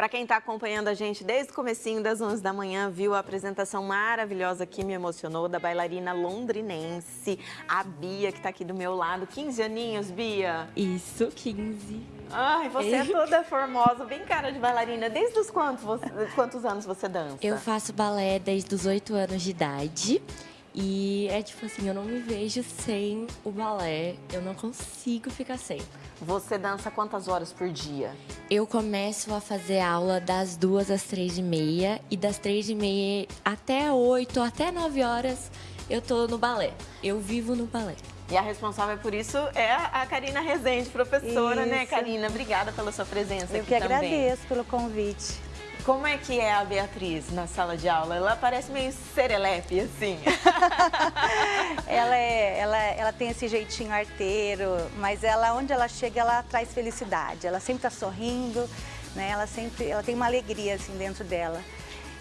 Para quem está acompanhando a gente desde o comecinho das 11 da manhã, viu a apresentação maravilhosa que me emocionou da bailarina londrinense, a Bia, que está aqui do meu lado. 15 aninhos, Bia? Isso, 15. Ai, você é toda formosa, bem cara de bailarina. Desde os quantos, você, quantos anos você dança? Eu faço balé desde os 8 anos de idade. E é tipo assim, eu não me vejo sem o balé, eu não consigo ficar sem. Você dança quantas horas por dia? Eu começo a fazer aula das duas às três e meia e das três e meia até oito, até nove horas eu tô no balé. Eu vivo no balé. E a responsável por isso é a Karina Rezende, professora, né, isso. né, Karina? Obrigada pela sua presença eu aqui também. Eu que agradeço pelo convite. Como é que é a Beatriz na sala de aula? Ela parece meio serelepe, assim. ela, é, ela, ela tem esse jeitinho arteiro, mas ela, onde ela chega, ela traz felicidade. Ela sempre está sorrindo, né? Ela sempre ela tem uma alegria assim dentro dela.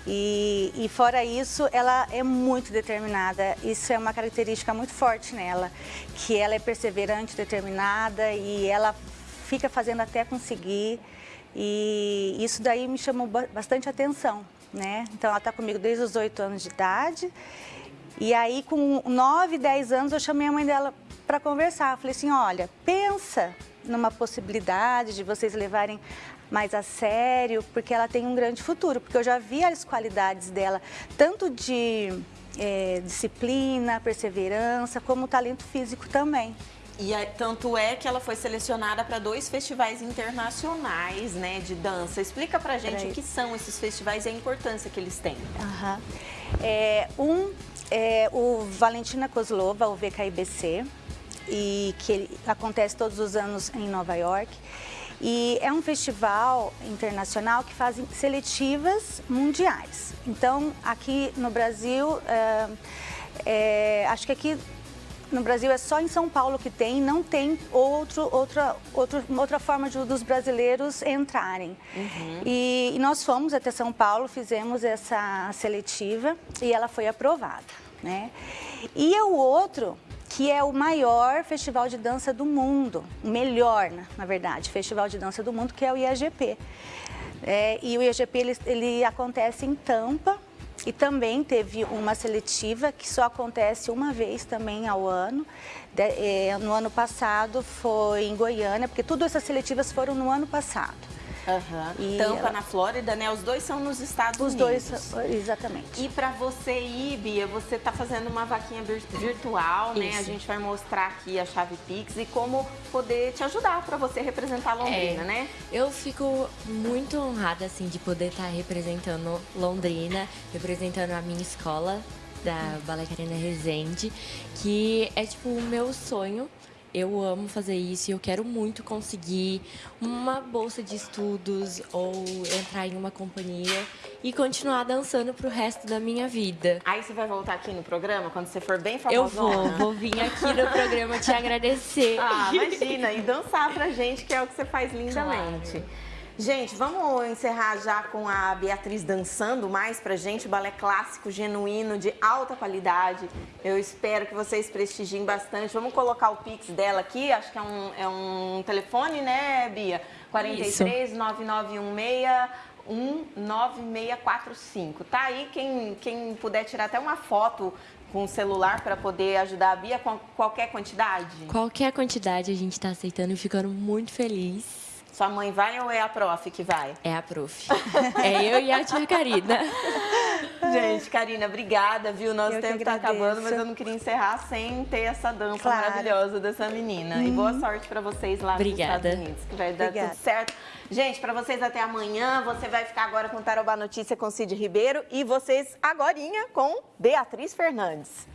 E, e, fora isso, ela é muito determinada. Isso é uma característica muito forte nela, que ela é perseverante, determinada e ela fica fazendo até conseguir. E isso daí me chamou bastante atenção, né? Então, ela está comigo desde os oito anos de idade. E aí, com nove, dez anos, eu chamei a mãe dela para conversar. Falei assim, olha, pensa numa possibilidade de vocês levarem mais a sério, porque ela tem um grande futuro. Porque eu já vi as qualidades dela, tanto de é, disciplina, perseverança, como talento físico também. E é, tanto é que ela foi selecionada para dois festivais internacionais né, de dança. Explica pra gente o que são esses festivais e a importância que eles têm. Uhum. É, um é o Valentina Kozlova, o VKIBC, e que ele acontece todos os anos em Nova York. E é um festival internacional que faz seletivas mundiais. Então, aqui no Brasil, é, é, acho que aqui no Brasil é só em São Paulo que tem, não tem outro, outra, outro, outra forma de, dos brasileiros entrarem. Uhum. E, e, nós fomos até São Paulo, fizemos essa seletiva e ela foi aprovada. Né? E é o outro, que é o maior festival de dança do mundo, o melhor, na verdade, festival de dança do mundo, que é o IAGP. É, e o IAGP ele, ele acontece em Tampa, e também teve uma seletiva que só acontece uma vez também ao ano. É, no ano passado foi em Goiânia, porque todas essas seletivas foram no ano passado. Uhum. Tampa, ela... na Flórida, né? Os dois são nos Estados Os Unidos. Os dois, exatamente. E para você ir, Bia, você está fazendo uma vaquinha virtual, né? A gente vai mostrar aqui a chave Pix e como poder te ajudar para você representar Londrina, é, né? Eu fico muito honrada, assim, de poder estar tá representando Londrina, representando a minha escola da Balé Carina Resende, que é, tipo, o meu sonho eu amo fazer isso e eu quero muito conseguir uma bolsa de estudos ou entrar em uma companhia e continuar dançando pro resto da minha vida. Aí você vai voltar aqui no programa quando você for bem famosa? Eu vou, vou vir aqui no programa te agradecer. Ah, imagina, e dançar pra gente, que é o que você faz lindamente. Claro. Gente, vamos encerrar já com a Beatriz dançando mais pra gente, o balé clássico, genuíno, de alta qualidade. Eu espero que vocês prestigiem bastante. Vamos colocar o Pix dela aqui, acho que é um, é um telefone, né, Bia? 43 9916 19645. Tá aí quem, quem puder tirar até uma foto com o celular para poder ajudar a Bia com qualquer quantidade? Qualquer quantidade a gente está aceitando e ficando muito feliz. Sua mãe vai ou é a prof que vai? É a prof. é eu e a tia Karina. Gente, Karina, obrigada, viu? Nosso eu tempo está acabando, mas eu não queria encerrar sem ter essa dança claro. maravilhosa dessa menina. Hum. E boa uhum. sorte para vocês lá obrigada. nos Estados Unidos, que vai dar obrigada. tudo certo. Gente, para vocês até amanhã, você vai ficar agora com Tarobá Notícia com Cid Ribeiro e vocês agorinha com Beatriz Fernandes.